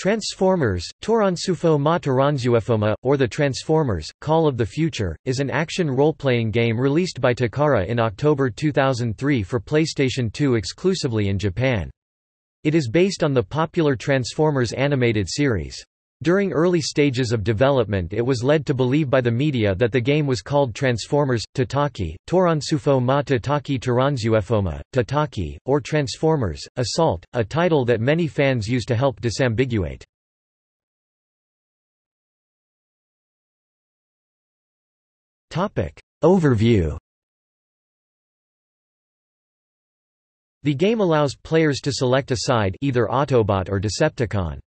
Transformers, Toransufo ma Toranzuefoma, or The Transformers, Call of the Future, is an action role-playing game released by Takara in October 2003 for PlayStation 2 exclusively in Japan. It is based on the popular Transformers animated series. During early stages of development it was led to believe by the media that the game was called Transformers, Tatakai, Toransufo ma Tatakai Toranzuefoma, Tatakai, or Transformers, Assault, a title that many fans use to help disambiguate. Overview The game allows players to select a side either Autobot or Decepticon.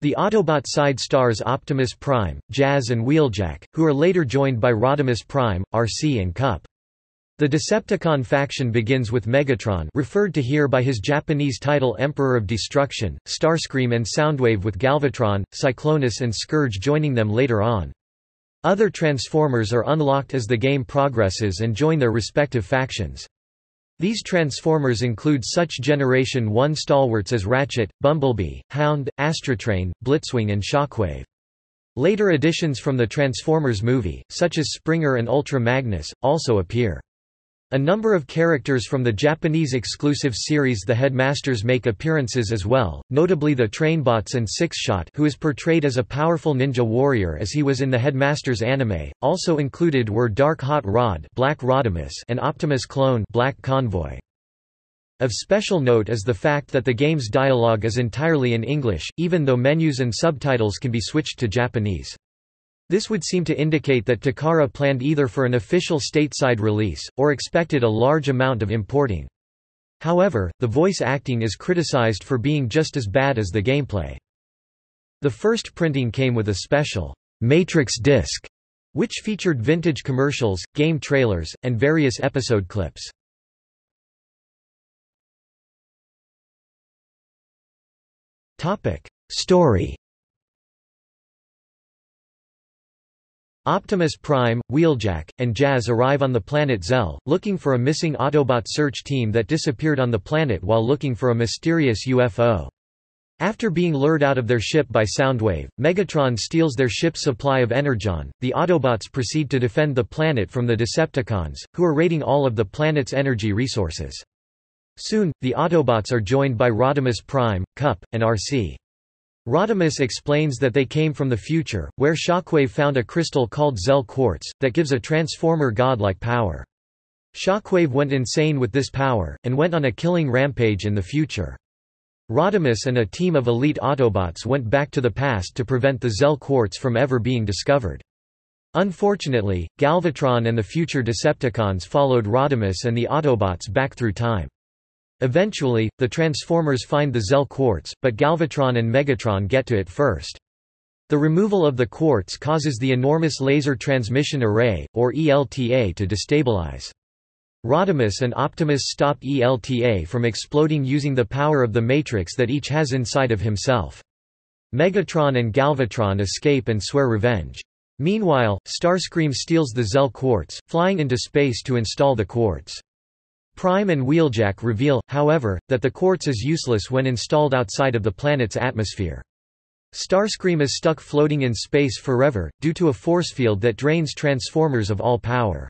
The Autobot side stars Optimus Prime, Jazz and Wheeljack, who are later joined by Rodimus Prime, Arcee and Kup. The Decepticon faction begins with Megatron referred to here by his Japanese title Emperor of Destruction, Starscream and Soundwave with Galvatron, Cyclonus and Scourge joining them later on. Other Transformers are unlocked as the game progresses and join their respective factions. These Transformers include such Generation 1 stalwarts as Ratchet, Bumblebee, Hound, Astrotrain, Blitzwing and Shockwave. Later additions from the Transformers movie, such as Springer and Ultra Magnus, also appear. A number of characters from the Japanese exclusive series The Headmasters make appearances as well, notably the Trainbots and Sixshot who is portrayed as a powerful ninja warrior as he was in the Headmasters anime. Also included were Dark Hot Rod Black Rodimus and Optimus Clone Black Convoy. Of special note is the fact that the game's dialogue is entirely in English, even though menus and subtitles can be switched to Japanese. This would seem to indicate that Takara planned either for an official stateside release, or expected a large amount of importing. However, the voice acting is criticized for being just as bad as the gameplay. The first printing came with a special Matrix disc, which featured vintage commercials, game trailers, and various episode clips. Topic: Story Optimus Prime, Wheeljack, and Jazz arrive on the planet Zell, looking for a missing Autobot search team that disappeared on the planet while looking for a mysterious UFO. After being lured out of their ship by Soundwave, Megatron steals their ship's supply of Energon. The Autobots proceed to defend the planet from the Decepticons, who are raiding all of the planet's energy resources. Soon, the Autobots are joined by Rodimus Prime, Kup, and Arcee. Rodimus explains that they came from the future, where Shockwave found a crystal called Zell Quartz, that gives a Transformer godlike power. Shockwave went insane with this power, and went on a killing rampage in the future. Rodimus and a team of elite Autobots went back to the past to prevent the Zell Quartz from ever being discovered. Unfortunately, Galvatron and the future Decepticons followed Rodimus and the Autobots back through time. Eventually, the Transformers find the Zell Quartz, but Galvatron and Megatron get to it first. The removal of the quartz causes the enormous Laser Transmission Array, or ELTA to destabilize. Rodimus and Optimus stop ELTA from exploding using the power of the Matrix that each has inside of himself. Megatron and Galvatron escape and swear revenge. Meanwhile, Starscream steals the Zell Quartz, flying into space to install the quartz. Prime and Wheeljack reveal, however, that the quartz is useless when installed outside of the planet's atmosphere. Starscream is stuck floating in space forever, due to a force field that drains Transformers of all power.